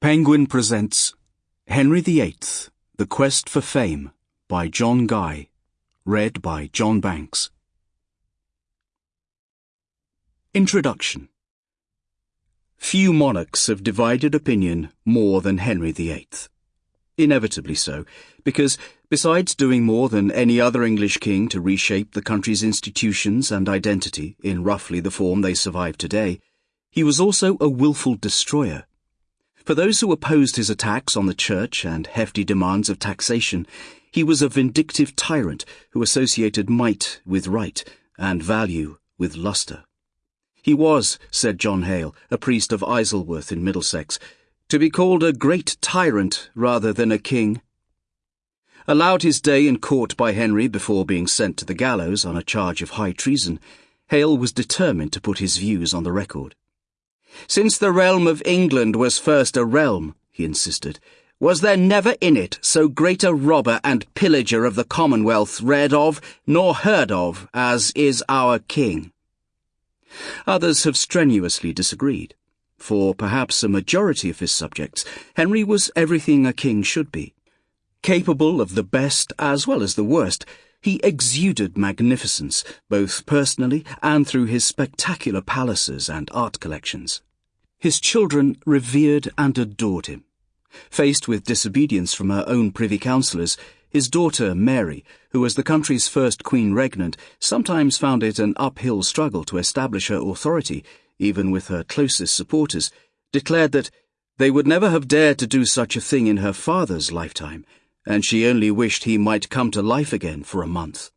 Penguin presents Henry VIII The Quest for Fame by John Guy. Read by John Banks. Introduction Few monarchs have divided opinion more than Henry VIII. Inevitably so, because besides doing more than any other English king to reshape the country's institutions and identity in roughly the form they survive today, he was also a wilful destroyer. For those who opposed his attacks on the church and hefty demands of taxation, he was a vindictive tyrant who associated might with right and value with lustre. He was, said John Hale, a priest of Isleworth in Middlesex, to be called a great tyrant rather than a king. Allowed his day in court by Henry before being sent to the gallows on a charge of high treason, Hale was determined to put his views on the record. Since the realm of England was first a realm, he insisted, was there never in it so great a robber and pillager of the Commonwealth read of nor heard of as is our king? Others have strenuously disagreed. For perhaps a majority of his subjects, Henry was everything a king should be. Capable of the best as well as the worst, he exuded magnificence, both personally and through his spectacular palaces and art collections. His children revered and adored him. Faced with disobedience from her own privy councillors, his daughter Mary, who was the country's first queen regnant, sometimes found it an uphill struggle to establish her authority even with her closest supporters, declared that they would never have dared to do such a thing in her father's lifetime, and she only wished he might come to life again for a month.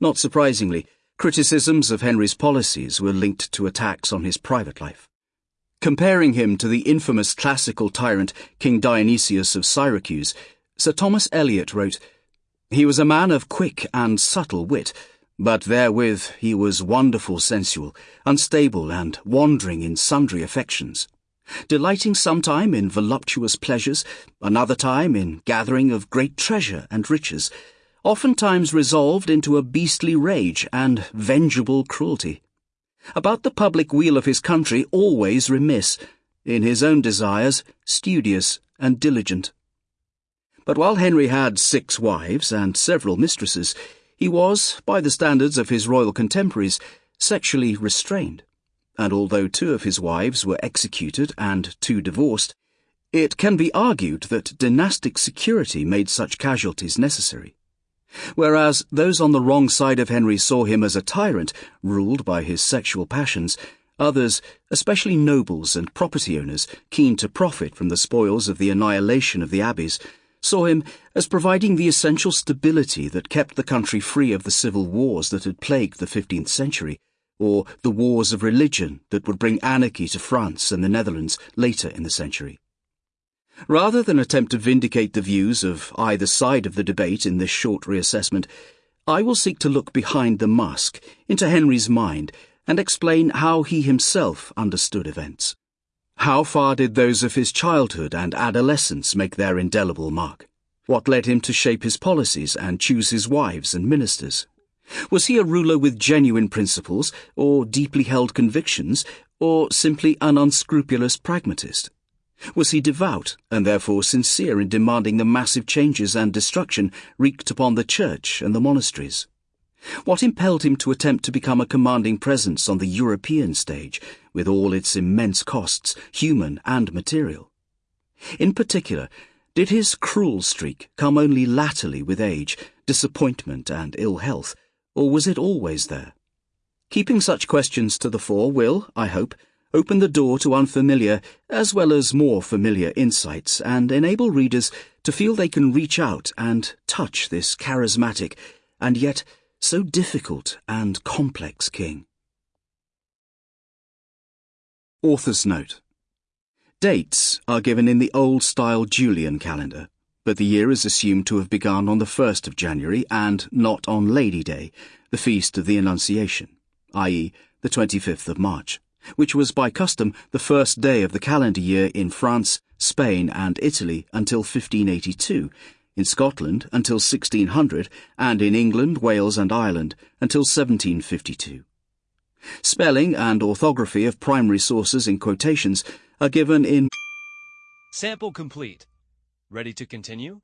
Not surprisingly, criticisms of Henry's policies were linked to attacks on his private life. Comparing him to the infamous classical tyrant King Dionysius of Syracuse, Sir Thomas Elyot wrote, He was a man of quick and subtle wit, but therewith he was wonderful sensual, unstable, and wandering in sundry affections, delighting sometime in voluptuous pleasures, another time in gathering of great treasure and riches, oftentimes resolved into a beastly rage and vengeable cruelty. About the public weal of his country always remiss, in his own desires studious and diligent. But while Henry had six wives and several mistresses, he was, by the standards of his royal contemporaries, sexually restrained, and although two of his wives were executed and two divorced, it can be argued that dynastic security made such casualties necessary. Whereas those on the wrong side of Henry saw him as a tyrant, ruled by his sexual passions, others, especially nobles and property owners, keen to profit from the spoils of the annihilation of the abbeys, saw him as providing the essential stability that kept the country free of the civil wars that had plagued the 15th century, or the wars of religion that would bring anarchy to France and the Netherlands later in the century. Rather than attempt to vindicate the views of either side of the debate in this short reassessment, I will seek to look behind the mask, into Henry's mind, and explain how he himself understood events. How far did those of his childhood and adolescence make their indelible mark? What led him to shape his policies and choose his wives and ministers? Was he a ruler with genuine principles, or deeply held convictions, or simply an unscrupulous pragmatist? Was he devout, and therefore sincere in demanding the massive changes and destruction wreaked upon the church and the monasteries? What impelled him to attempt to become a commanding presence on the European stage, with all its immense costs, human and material? In particular, did his cruel streak come only latterly with age, disappointment, and ill health, or was it always there? Keeping such questions to the fore will, I hope, open the door to unfamiliar as well as more familiar insights and enable readers to feel they can reach out and touch this charismatic and yet so difficult and complex king. Author's Note Dates are given in the old style Julian calendar, but the year is assumed to have begun on the 1st of January and not on Lady Day, the feast of the Annunciation, i.e., the 25th of March, which was by custom the first day of the calendar year in France, Spain, and Italy until 1582 in Scotland until 1600, and in England, Wales, and Ireland until 1752. Spelling and orthography of primary sources in quotations are given in Sample complete. Ready to continue?